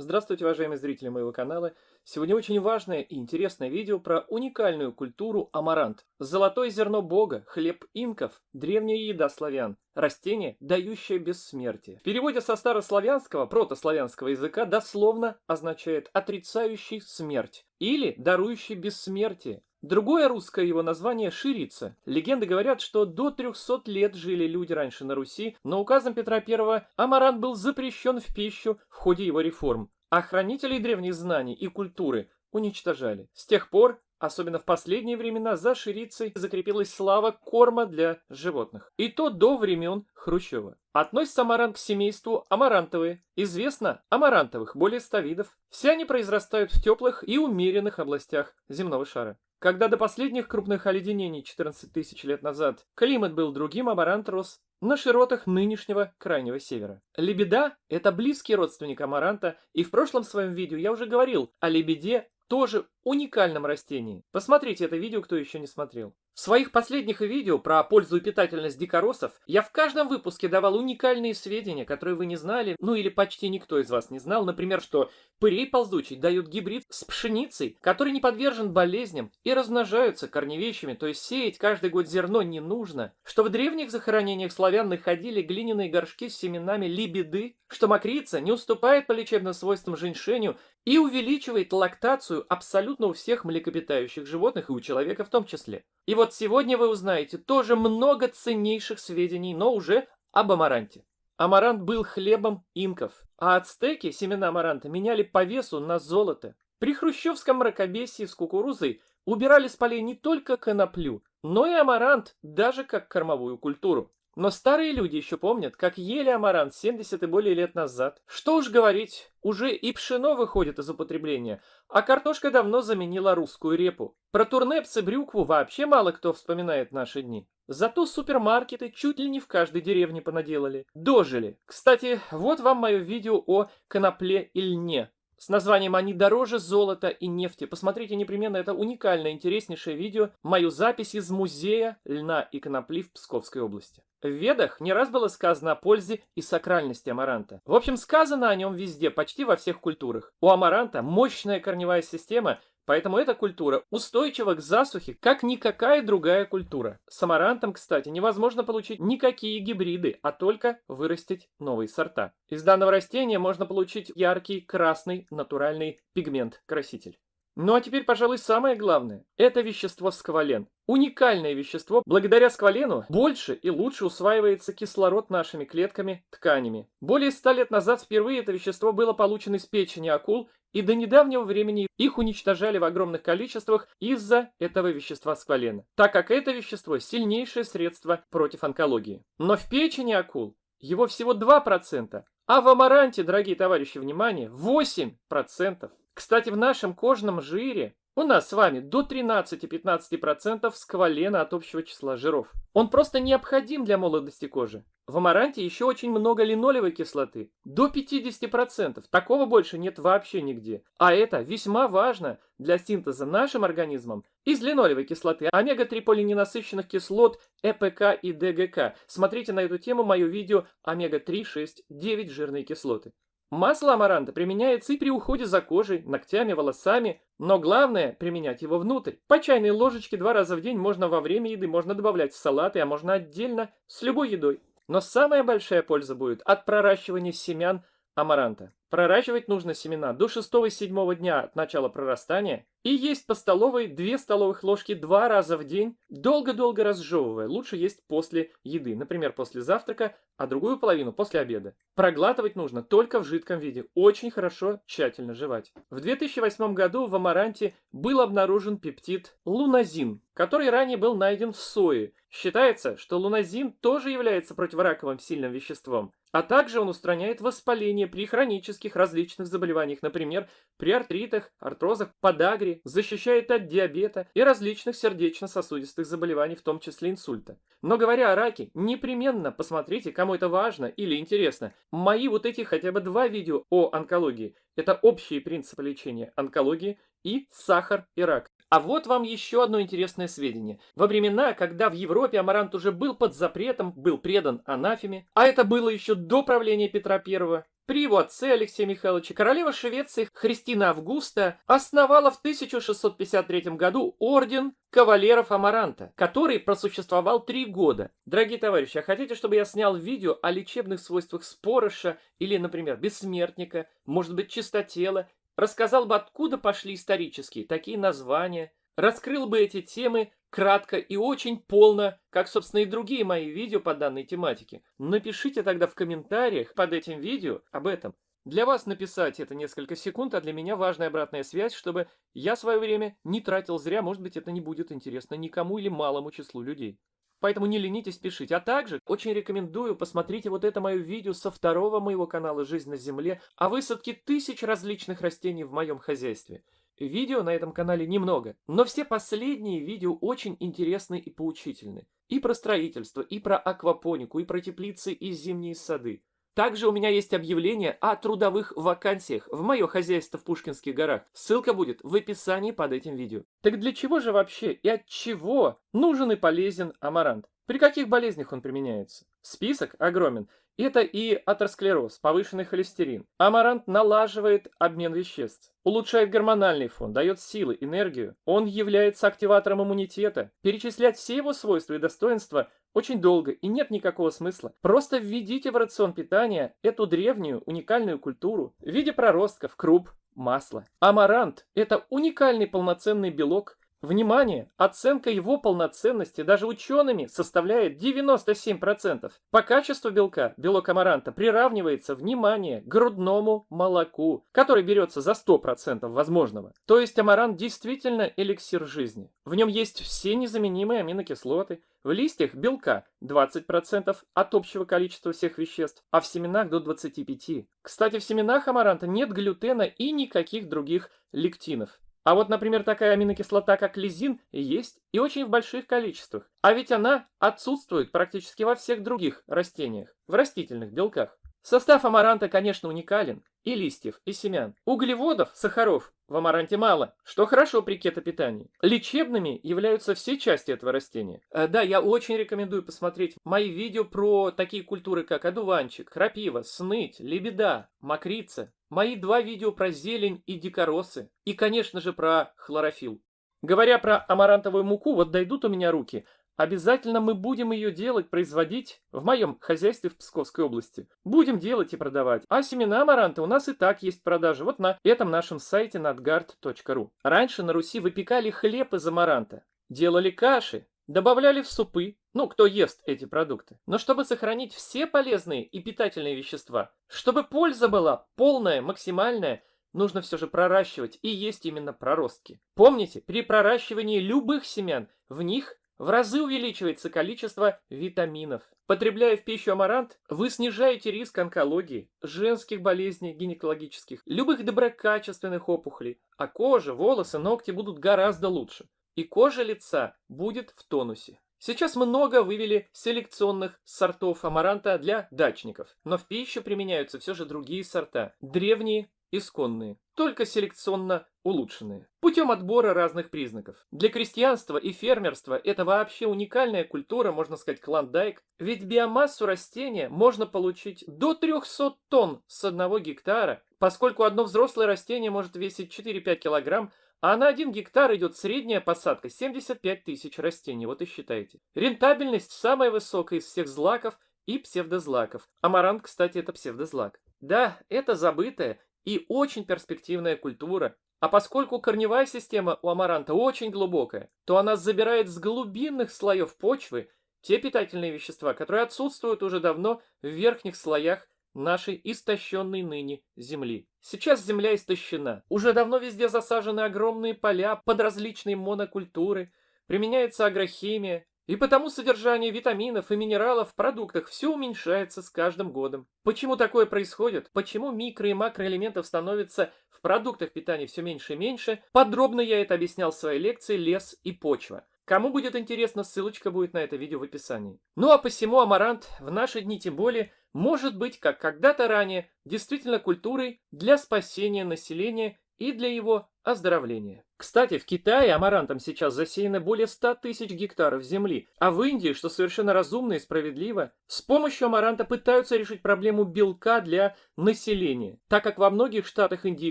Здравствуйте, уважаемые зрители моего канала. Сегодня очень важное и интересное видео про уникальную культуру амарант. Золотое зерно бога, хлеб инков, древняя еда славян, растение, дающее бессмертие. В переводе со старославянского, протославянского языка дословно означает отрицающий смерть или дарующий бессмертие. Другое русское его название – ширица. Легенды говорят, что до 300 лет жили люди раньше на Руси, но указом Петра I амарант был запрещен в пищу в ходе его реформ, а хранителей древних знаний и культуры уничтожали. С тех пор Особенно в последние времена за ширицей закрепилась слава корма для животных. И то до времен Хрущева. Относится амарант к семейству амарантовые. Известно амарантовых более 100 видов. Все они произрастают в теплых и умеренных областях земного шара. Когда до последних крупных оледенений 14 тысяч лет назад климат был другим, амарант рос на широтах нынешнего крайнего севера. Лебеда – это близкий родственник амаранта, и в прошлом своем видео я уже говорил о лебеде, тоже уникальном растении. Посмотрите это видео, кто еще не смотрел. В своих последних видео про пользу и питательность дикоросов я в каждом выпуске давал уникальные сведения, которые вы не знали, ну или почти никто из вас не знал. Например, что пырей ползучий дают гибрид с пшеницей, который не подвержен болезням и размножаются корневещами, то есть сеять каждый год зерно не нужно. Что в древних захоронениях славян находили глиняные горшки с семенами либеды, что мокрица не уступает по лечебным свойствам женьшеню и увеличивает лактацию абсолютно у всех млекопитающих животных и у человека в том числе. И вот сегодня вы узнаете тоже много ценнейших сведений, но уже об амаранте. Амарант был хлебом инков, а ацтеки семена амаранта меняли по весу на золото. При хрущевском мракобесии с кукурузой убирали с полей не только коноплю, но и амарант, даже как кормовую культуру. Но старые люди еще помнят, как ели амарант 70 и более лет назад. Что уж говорить, уже и пшено выходит из употребления, а картошка давно заменила русскую репу. Про турнепс и брюкву вообще мало кто вспоминает наши дни. Зато супермаркеты чуть ли не в каждой деревне понаделали. Дожили. Кстати, вот вам мое видео о конопле и льне с названием «Они дороже золота и нефти». Посмотрите непременно, это уникальное, интереснейшее видео, мою запись из музея льна и конопли в Псковской области. В Ведах не раз было сказано о пользе и сакральности амаранта. В общем, сказано о нем везде, почти во всех культурах. У амаранта мощная корневая система, Поэтому эта культура устойчива к засухе, как никакая другая культура. С амарантом, кстати, невозможно получить никакие гибриды, а только вырастить новые сорта. Из данного растения можно получить яркий красный натуральный пигмент-краситель. Ну а теперь, пожалуй, самое главное. Это вещество сквален. Уникальное вещество. Благодаря сквалену больше и лучше усваивается кислород нашими клетками, тканями. Более ста лет назад впервые это вещество было получено из печени акул, и до недавнего времени их уничтожали в огромных количествах из-за этого вещества сквалена, так как это вещество сильнейшее средство против онкологии. Но в печени акул его всего 2%, а в амаранте, дорогие товарищи, внимание, 8%. Кстати, в нашем кожном жире у нас с вами до 13-15% сквалена от общего числа жиров. Он просто необходим для молодости кожи. В амаранте еще очень много линолевой кислоты. До 50%. Такого больше нет вообще нигде. А это весьма важно для синтеза нашим организмом из линолевой кислоты, омега-3 полиненасыщенных кислот ЭПК и ДГК. Смотрите на эту тему мое видео омега-3, 6, 9 жирные кислоты. Масло амаранта применяется и при уходе за кожей, ногтями, волосами, но главное применять его внутрь. По чайной ложечке два раза в день можно во время еды, можно добавлять в салаты, а можно отдельно с любой едой. Но самая большая польза будет от проращивания семян амаранта. Проращивать нужно семена до 6-7 дня от начала прорастания и есть по столовой 2 столовых ложки два раза в день, долго-долго разжевывая. Лучше есть после еды, например, после завтрака, а другую половину после обеда. Проглатывать нужно только в жидком виде, очень хорошо, тщательно жевать. В 2008 году в амаранте был обнаружен пептид луназин, который ранее был найден в сое. Считается, что луназин тоже является противораковым сильным веществом. А также он устраняет воспаление при хронических различных заболеваниях, например, при артритах, артрозах, подагре, защищает от диабета и различных сердечно-сосудистых заболеваний, в том числе инсульта. Но говоря о раке, непременно посмотрите, кому это важно или интересно. Мои вот эти хотя бы два видео о онкологии. Это общие принципы лечения онкологии и сахар и рак. А вот вам еще одно интересное сведение. Во времена, когда в Европе амарант уже был под запретом, был предан анафеме, а это было еще до правления Петра I, при его отце Алексее Михайловиче королева Швеции Христина Августа основала в 1653 году орден кавалеров Амаранта, который просуществовал три года. Дорогие товарищи, а хотите, чтобы я снял видео о лечебных свойствах спорыша или, например, бессмертника, может быть, чистотела, рассказал бы, откуда пошли исторические такие названия, раскрыл бы эти темы кратко и очень полно, как, собственно, и другие мои видео по данной тематике. Напишите тогда в комментариях под этим видео об этом. Для вас написать это несколько секунд, а для меня важная обратная связь, чтобы я свое время не тратил зря, может быть, это не будет интересно никому или малому числу людей. Поэтому не ленитесь пишите. А также очень рекомендую, посмотрите вот это мое видео со второго моего канала «Жизнь на земле» о высадке тысяч различных растений в моем хозяйстве. Видео на этом канале немного, но все последние видео очень интересны и поучительны. И про строительство, и про аквапонику, и про теплицы и зимние сады. Также у меня есть объявление о трудовых вакансиях в мое хозяйство в Пушкинских горах. Ссылка будет в описании под этим видео. Так для чего же вообще и от чего нужен и полезен амарант? При каких болезнях он применяется? Список огромен. Это и атеросклероз, повышенный холестерин. Амарант налаживает обмен веществ, улучшает гормональный фон, дает силы, энергию. Он является активатором иммунитета. Перечислять все его свойства и достоинства очень долго и нет никакого смысла. Просто введите в рацион питания эту древнюю уникальную культуру в виде проростков, круп, масла. Амарант – это уникальный полноценный белок, Внимание! Оценка его полноценности даже учеными составляет 97%. По качеству белка белок амаранта приравнивается, внимание, грудному молоку, который берется за 100% возможного. То есть амарант действительно эликсир жизни. В нем есть все незаменимые аминокислоты, в листьях белка 20% от общего количества всех веществ, а в семенах до 25%. Кстати, в семенах амаранта нет глютена и никаких других лектинов. А вот, например, такая аминокислота, как лизин, есть и очень в больших количествах. А ведь она отсутствует практически во всех других растениях, в растительных белках. Состав амаранта, конечно, уникален. И листьев, и семян. Углеводов, сахаров в амаранте мало, что хорошо при кетопитании. Лечебными являются все части этого растения. Э, да, я очень рекомендую посмотреть мои видео про такие культуры, как одуванчик, крапива, сныть, лебеда, мокрица. Мои два видео про зелень и дикоросы. И, конечно же, про хлорофилл. Говоря про амарантовую муку, вот дойдут у меня руки, Обязательно мы будем ее делать, производить в моем хозяйстве в Псковской области. Будем делать и продавать. А семена амаранта у нас и так есть продажи. Вот на этом нашем сайте nadgard.ru. Раньше на Руси выпекали хлеб из амаранта. Делали каши, добавляли в супы. Ну, кто ест эти продукты. Но чтобы сохранить все полезные и питательные вещества, чтобы польза была полная, максимальная, нужно все же проращивать и есть именно проростки. Помните, при проращивании любых семян в них в разы увеличивается количество витаминов. Потребляя в пищу амарант, вы снижаете риск онкологии, женских болезней гинекологических, любых доброкачественных опухолей, а кожа, волосы, ногти будут гораздо лучше. И кожа лица будет в тонусе. Сейчас много вывели селекционных сортов амаранта для дачников, но в пищу применяются все же другие сорта, древние исконные, только селекционно улучшенные, путем отбора разных признаков. Для крестьянства и фермерства это вообще уникальная культура, можно сказать, клондайк, ведь биомассу растения можно получить до 300 тонн с одного гектара, поскольку одно взрослое растение может весить 4-5 килограмм, а на 1 гектар идет средняя посадка 75 тысяч растений, вот и считайте. Рентабельность самая высокая из всех злаков и псевдозлаков. Амарант, кстати, это псевдозлак. Да, это забытая и очень перспективная культура. А поскольку корневая система у амаранта очень глубокая, то она забирает с глубинных слоев почвы те питательные вещества, которые отсутствуют уже давно в верхних слоях нашей истощенной ныне земли. Сейчас земля истощена. Уже давно везде засажены огромные поля под различные монокультуры, применяется агрохимия, и потому содержание витаминов и минералов в продуктах все уменьшается с каждым годом. Почему такое происходит? Почему микро- и макроэлементов становится в продуктах питания все меньше и меньше? Подробно я это объяснял в своей лекции «Лес и почва». Кому будет интересно, ссылочка будет на это видео в описании. Ну а посему амарант в наши дни тем более может быть, как когда-то ранее, действительно культурой для спасения населения и для его оздоровления. Кстати, в Китае амарантом сейчас засеяно более 100 тысяч гектаров земли, а в Индии, что совершенно разумно и справедливо, с помощью амаранта пытаются решить проблему белка для населения. Так как во многих штатах Индии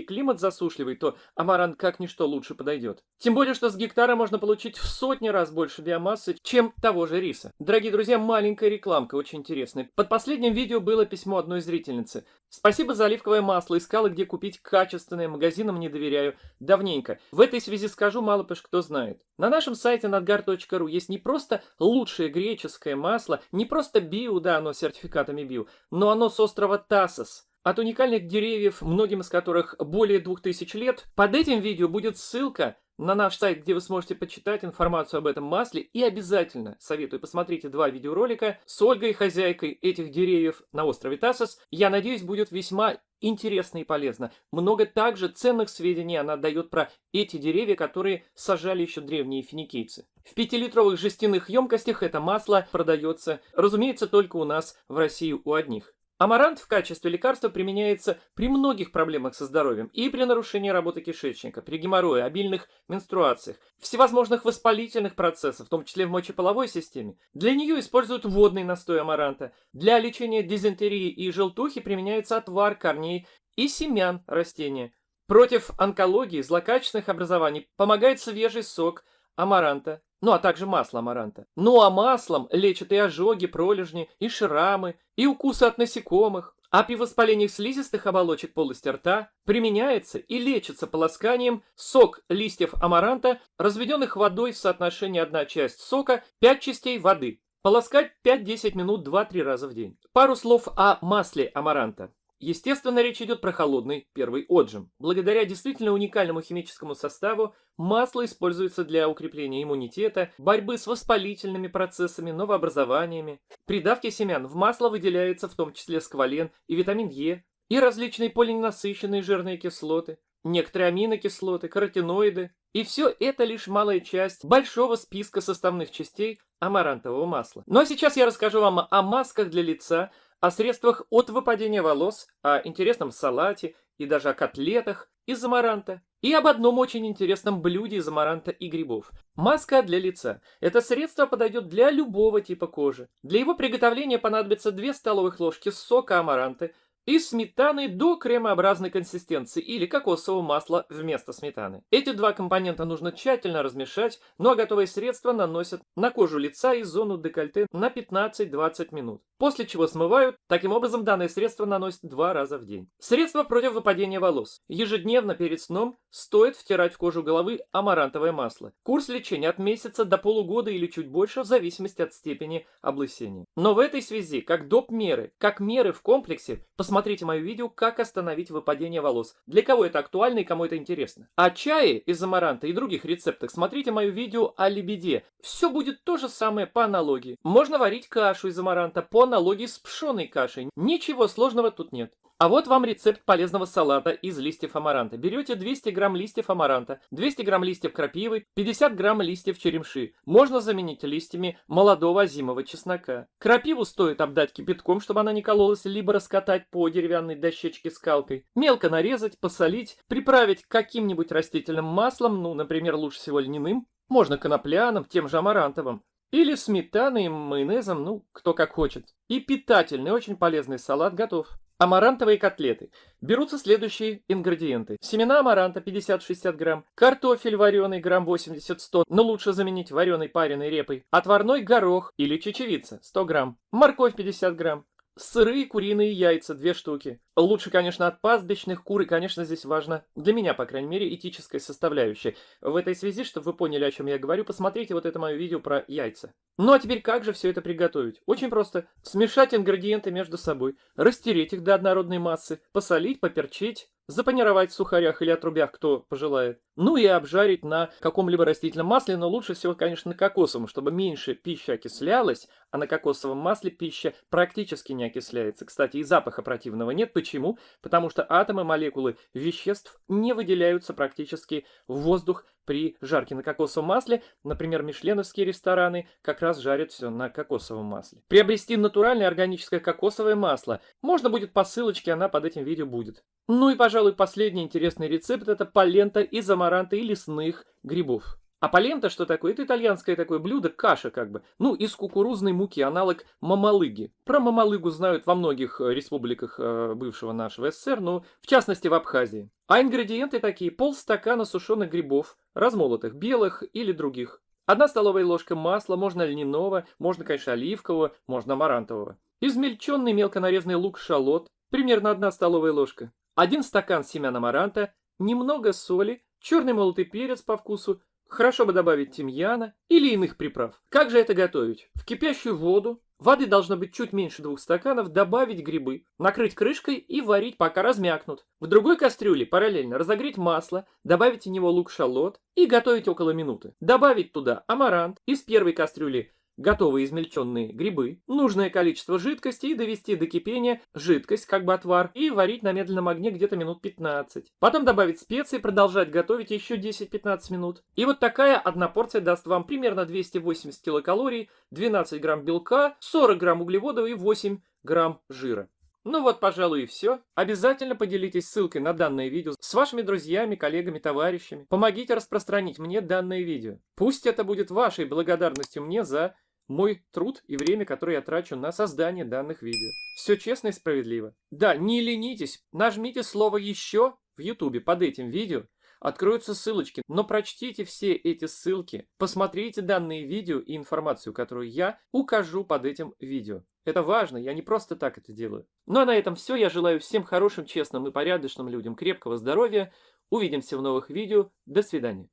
климат засушливый, то амарант как ничто лучше подойдет. Тем более, что с гектара можно получить в сотни раз больше биомассы, чем того же риса. Дорогие друзья, маленькая рекламка, очень интересная. Под последним видео было письмо одной зрительницы. Спасибо за оливковое масло, искала где купить качественное, магазинам не доверяю, давненько. В этой связи скажу, мало пусть кто знает. На нашем сайте nadgar.ru есть не просто лучшее греческое масло, не просто био, да, оно сертификатами био, но оно с острова Тасос. От уникальных деревьев, многим из которых более 2000 лет, под этим видео будет ссылка на наш сайт, где вы сможете почитать информацию об этом масле. И обязательно советую, посмотрите два видеоролика с Ольгой, хозяйкой этих деревьев на острове Тасос. Я надеюсь, будет весьма интересно и полезно. Много также ценных сведений она дает про эти деревья, которые сажали еще древние финикийцы. В пятилитровых жестяных емкостях это масло продается, разумеется, только у нас в России у одних. Амарант в качестве лекарства применяется при многих проблемах со здоровьем и при нарушении работы кишечника, при геморрое, обильных менструациях, всевозможных воспалительных процессах, в том числе в мочеполовой системе. Для нее используют водный настой амаранта. Для лечения дизентерии и желтухи применяется отвар корней и семян растения. Против онкологии, злокачественных образований помогает свежий сок амаранта, ну а также масло амаранта. Ну а маслом лечат и ожоги, пролежни, и шрамы, и укусы от насекомых. А при воспалениях слизистых оболочек полости рта применяется и лечится полосканием сок листьев амаранта, разведенных водой в соотношении 1 часть сока, 5 частей воды. Полоскать 5-10 минут 2-3 раза в день. Пару слов о масле амаранта. Естественно, речь идет про холодный первый отжим. Благодаря действительно уникальному химическому составу масло используется для укрепления иммунитета, борьбы с воспалительными процессами, новообразованиями. При давке семян в масло выделяется в том числе сквален и витамин Е, и различные полиненасыщенные жирные кислоты, некоторые аминокислоты, каротиноиды. И все это лишь малая часть большого списка составных частей амарантового масла. Ну а сейчас я расскажу вам о масках для лица, о средствах от выпадения волос, о интересном салате и даже о котлетах из амаранта. И об одном очень интересном блюде из амаранта и грибов. Маска для лица. Это средство подойдет для любого типа кожи. Для его приготовления понадобится 2 столовых ложки сока амаранты, и сметаны до кремообразной консистенции или кокосового масла вместо сметаны. Эти два компонента нужно тщательно размешать, но готовые средства наносят на кожу лица и зону декольте на 15-20 минут. После чего смывают, таким образом данное средство наносят два раза в день. Средство против выпадения волос. Ежедневно перед сном стоит втирать в кожу головы амарантовое масло. Курс лечения от месяца до полугода или чуть больше в зависимости от степени облысения. Но в этой связи, как доп. меры, как меры в комплексе, посмотрите Посмотрите мое видео «Как остановить выпадение волос». Для кого это актуально и кому это интересно. О чае из амаранта и других рецептах смотрите мое видео о лебеде. Все будет то же самое по аналогии. Можно варить кашу из амаранта по аналогии с пшеной кашей. Ничего сложного тут нет. А вот вам рецепт полезного салата из листьев амаранта. Берете 200 грамм листьев амаранта, 200 грамм листьев крапивы, 50 грамм листьев черемши. Можно заменить листьями молодого зимового чеснока. Крапиву стоит обдать кипятком, чтобы она не кололась, либо раскатать по деревянной дощечке скалкой. Мелко нарезать, посолить, приправить каким-нибудь растительным маслом, ну, например, лучше всего льняным. Можно конопляным, тем же амарантовым. Или сметаной майонезом, ну, кто как хочет. И питательный, очень полезный салат готов. Амарантовые котлеты. Берутся следующие ингредиенты. Семена амаранта 50-60 грамм, картофель вареный грамм 80-100, но лучше заменить вареной пареной репой, отварной горох или чечевица 100 грамм, морковь 50 грамм, Сырые куриные яйца, две штуки. Лучше, конечно, от пастбищных кур, и, конечно, здесь важно, для меня, по крайней мере, этическая составляющая. В этой связи, чтобы вы поняли, о чем я говорю, посмотрите вот это мое видео про яйца. Ну а теперь как же все это приготовить? Очень просто. Смешать ингредиенты между собой, растереть их до однородной массы, посолить, поперчить, запанировать в сухарях или отрубях, кто пожелает. Ну и обжарить на каком-либо растительном масле, но лучше всего, конечно, на кокосовом, чтобы меньше пища окислялась, а на кокосовом масле пища практически не окисляется. Кстати, и запаха противного нет. Почему? Потому что атомы, молекулы веществ не выделяются практически в воздух при жарке на кокосовом масле. Например, мишленовские рестораны как раз жарят все на кокосовом масле. Приобрести натуральное органическое кокосовое масло можно будет по ссылочке, она под этим видео будет. Ну и, пожалуй, последний интересный рецепт – это полента из амаранта и лесных грибов. А полента что такое? Это итальянское такое блюдо, каша как бы. Ну, из кукурузной муки, аналог мамалыги. Про мамалыгу знают во многих э, республиках э, бывшего нашего СССР, но в частности в Абхазии. А ингредиенты такие. Полстакана сушеных грибов, размолотых, белых или других. Одна столовая ложка масла, можно льняного, можно, конечно, оливкового, можно амарантового. Измельченный мелко нарезанный лук-шалот, примерно одна столовая ложка. Один стакан семян амаранта, немного соли, черный молотый перец по вкусу, Хорошо бы добавить тимьяна или иных приправ. Как же это готовить? В кипящую воду, воды должно быть чуть меньше двух стаканов, добавить грибы, накрыть крышкой и варить, пока размякнут. В другой кастрюле параллельно разогреть масло, добавить в него лук-шалот и готовить около минуты. Добавить туда амарант, из первой кастрюли готовые измельченные грибы, нужное количество жидкости и довести до кипения жидкость, как бы отвар, и варить на медленном огне где-то минут 15. Потом добавить специи, продолжать готовить еще 10-15 минут. И вот такая одна порция даст вам примерно 280 килокалорий, 12 грамм белка, 40 грамм углеводов и 8 грамм жира. Ну вот, пожалуй, и все. Обязательно поделитесь ссылкой на данное видео с вашими друзьями, коллегами, товарищами. Помогите распространить мне данное видео. Пусть это будет вашей благодарностью мне за мой труд и время, которое я трачу на создание данных видео. Все честно и справедливо. Да, не ленитесь, нажмите слово «Еще» в YouTube под этим видео, откроются ссылочки, но прочтите все эти ссылки, посмотрите данные видео и информацию, которую я укажу под этим видео. Это важно, я не просто так это делаю. Ну а на этом все, я желаю всем хорошим, честным и порядочным людям крепкого здоровья, увидимся в новых видео, до свидания.